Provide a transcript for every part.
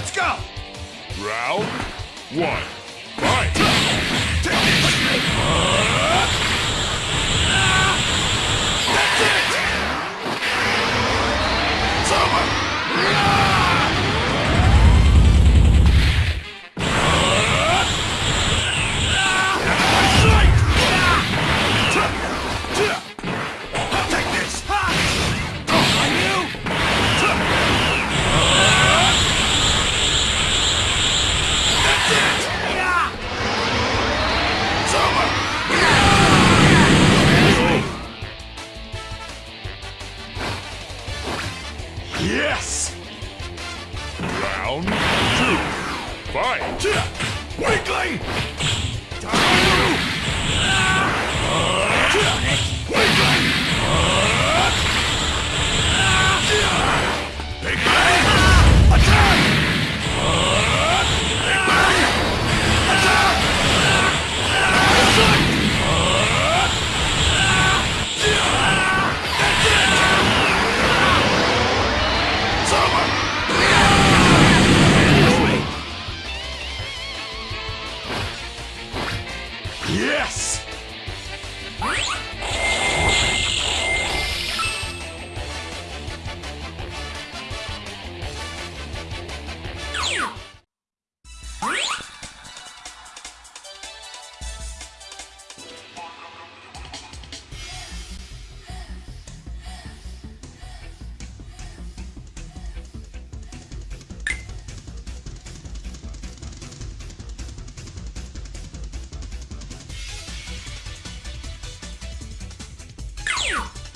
Let's go! Round one. Fight! That's it! It's over! Yes! Round two. Fight! Weakling! Weakling!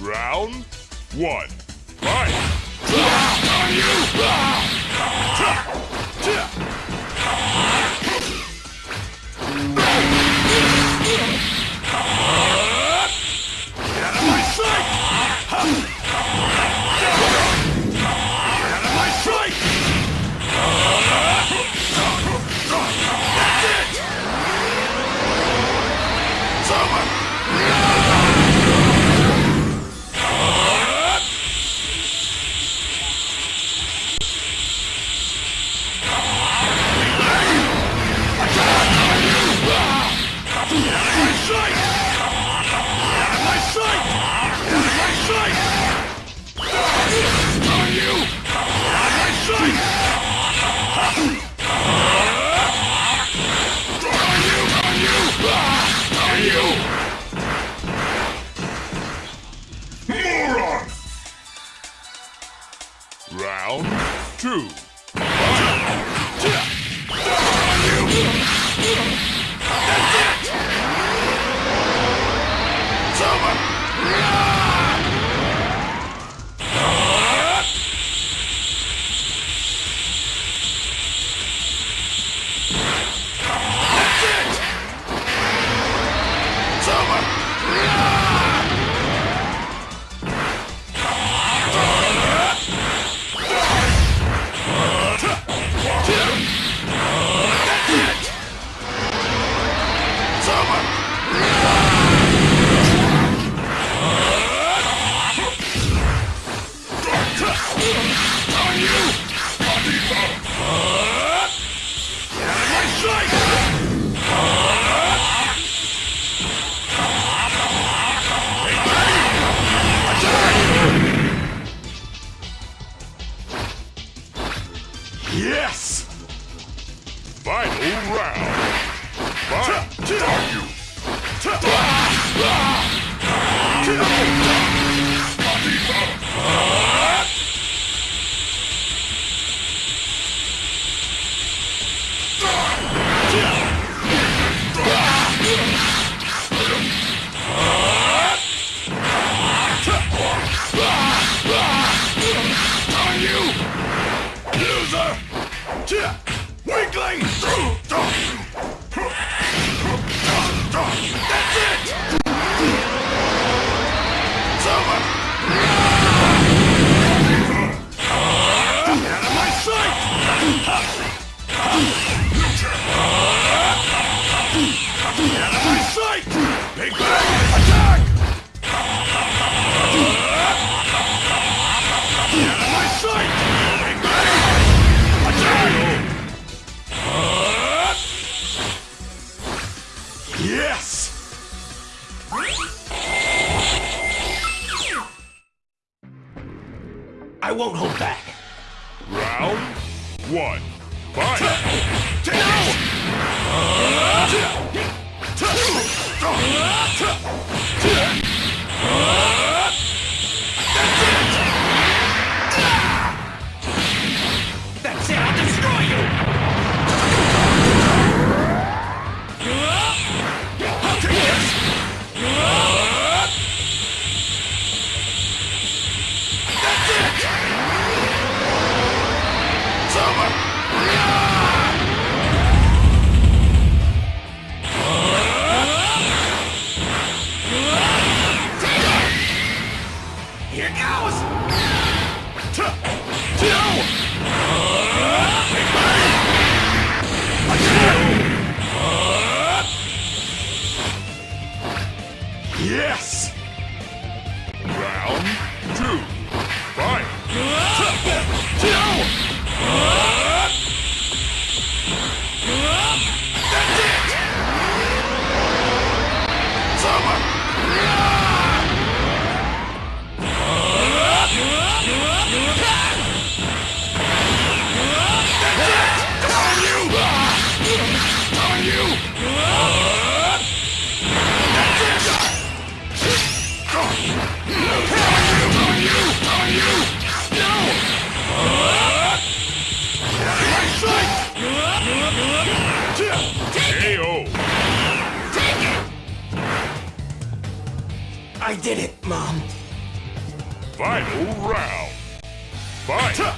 Round one. Fight! 第帅 Warrior! I won't hold back. Round one. Fight! Bye.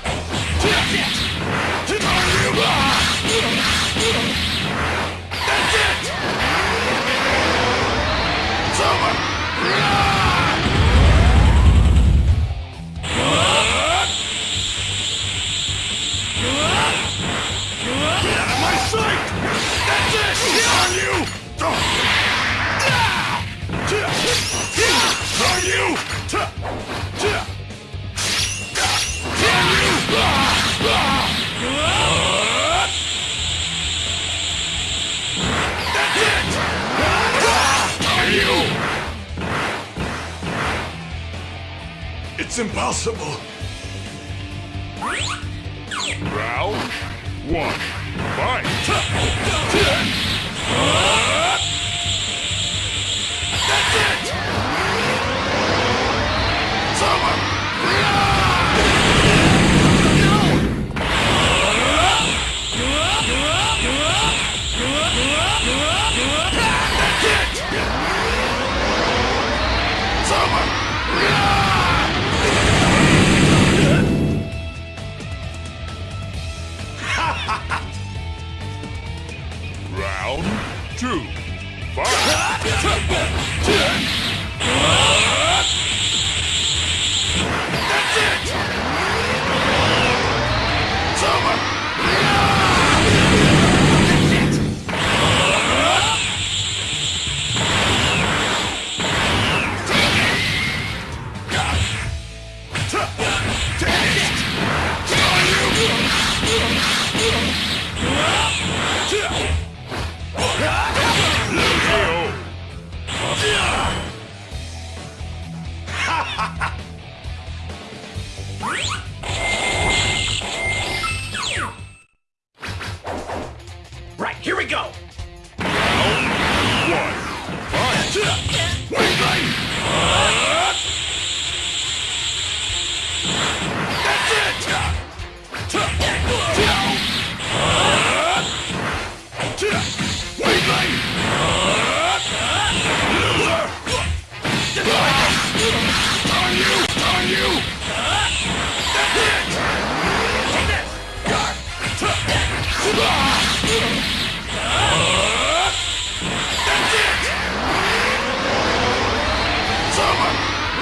It's impossible. Round one, fight!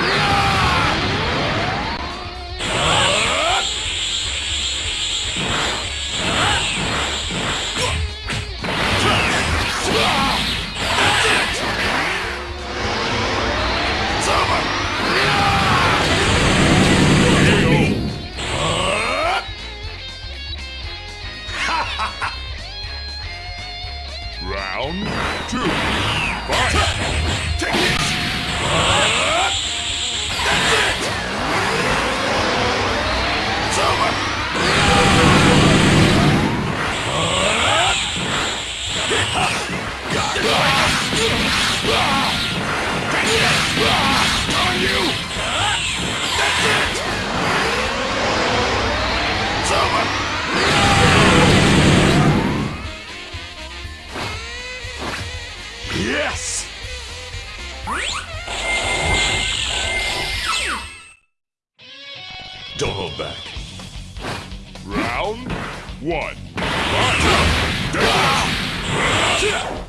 Yeah! Yes! Don't hold back. Round one. That's it!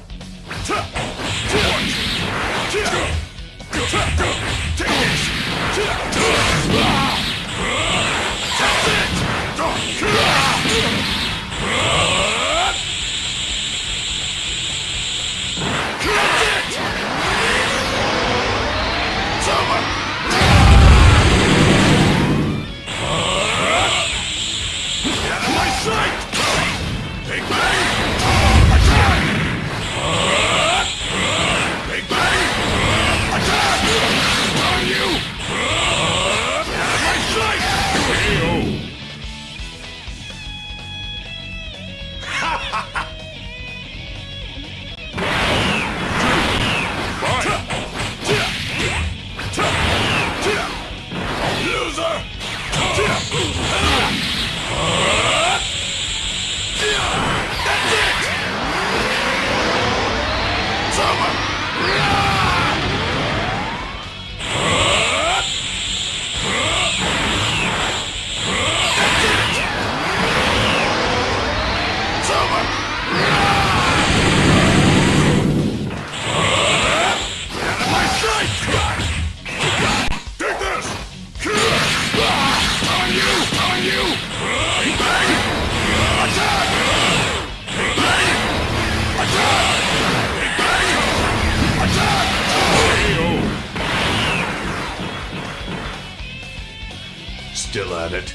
Still at it.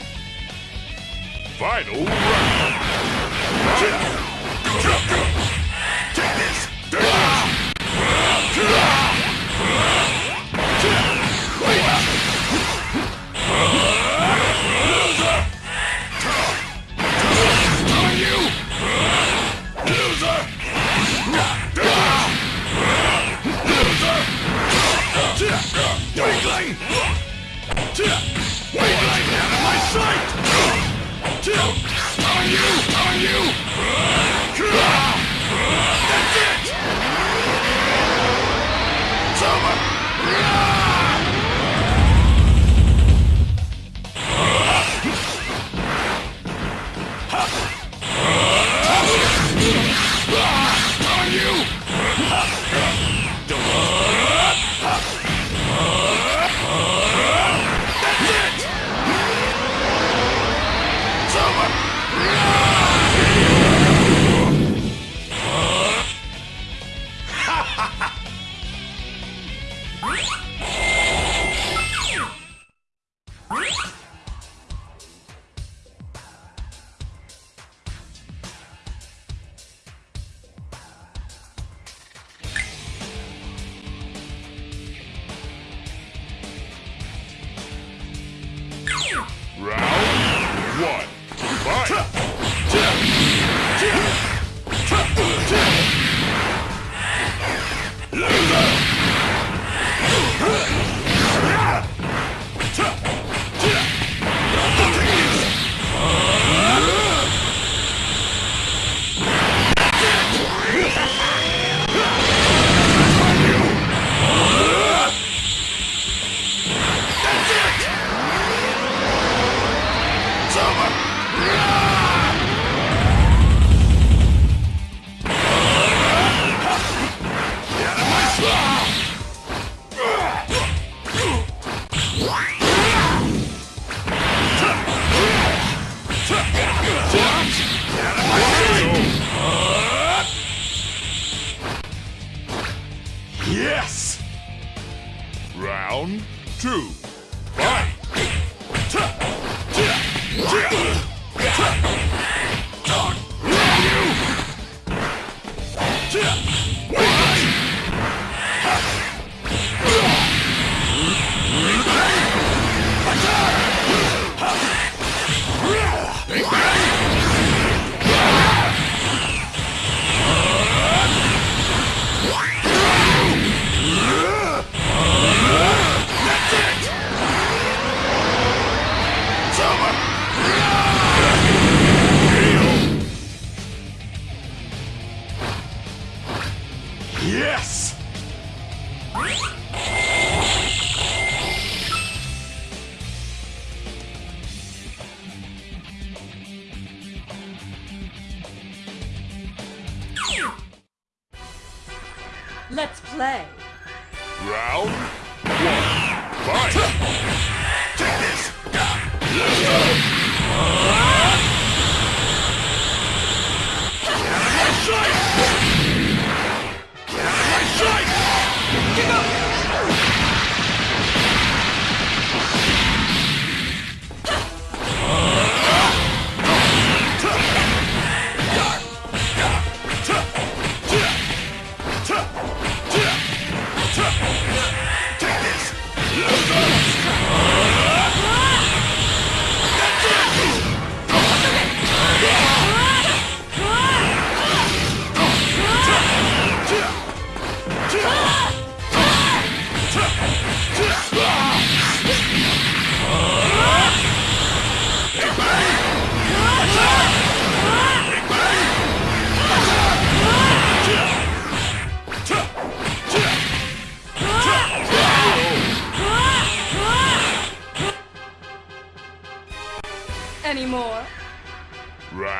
Final round. It's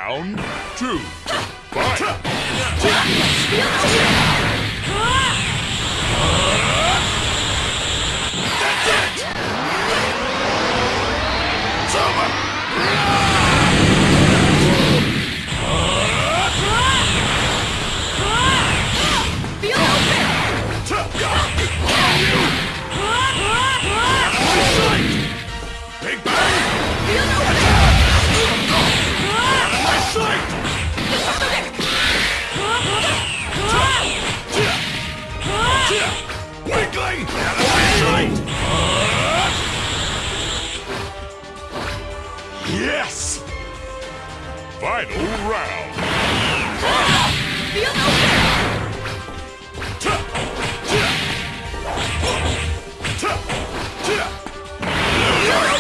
Round two. Fight. Yes! Final round. Feel no fear! You're open!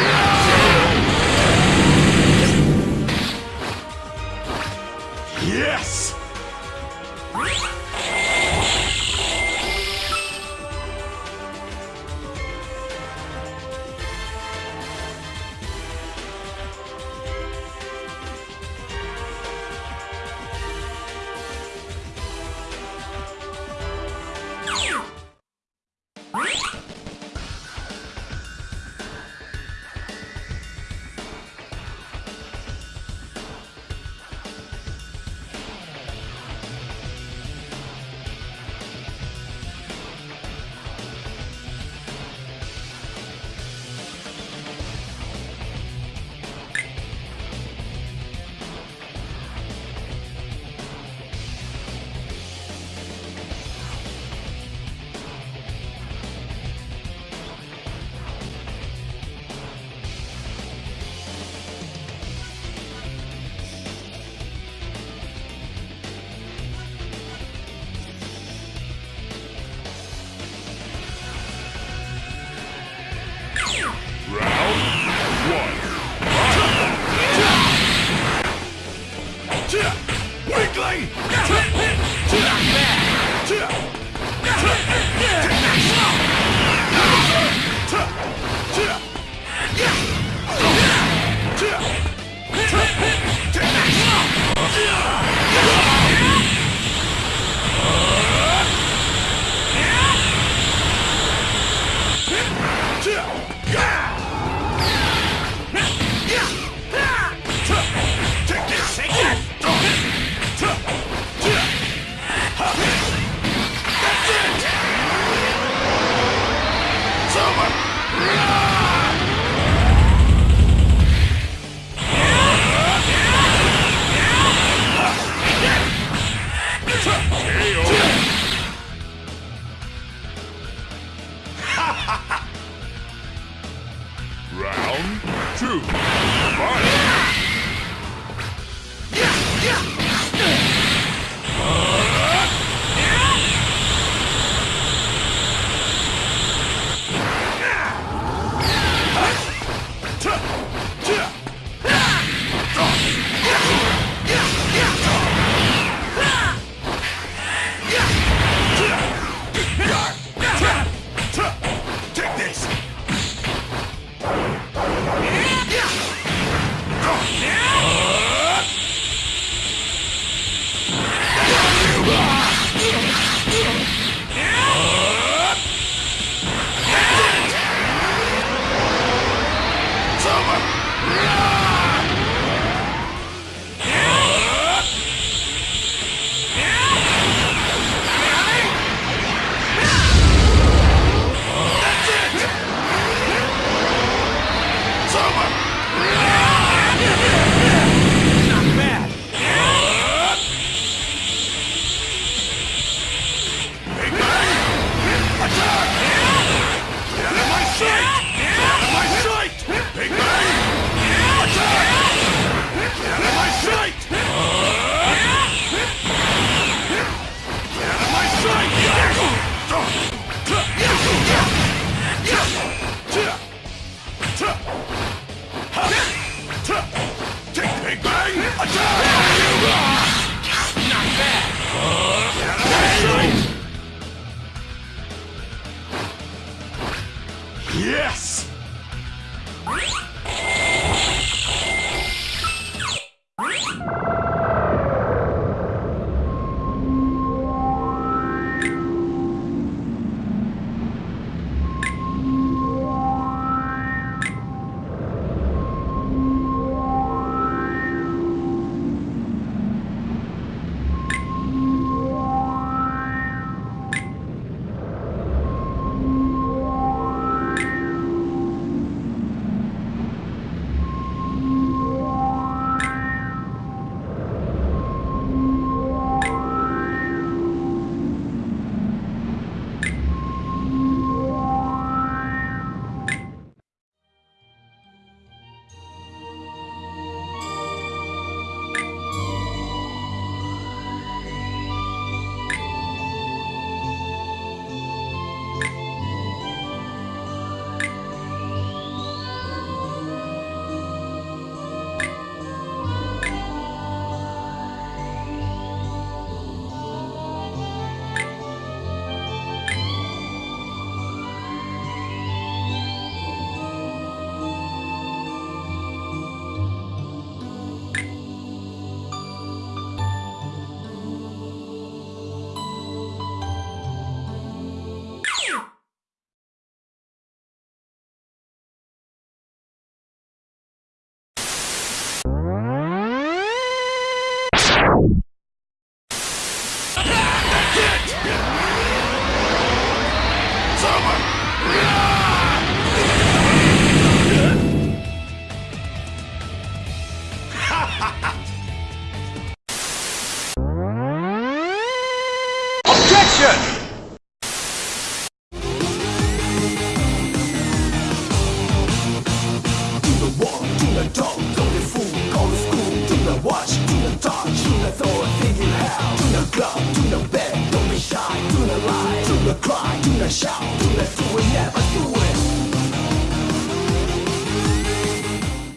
Over!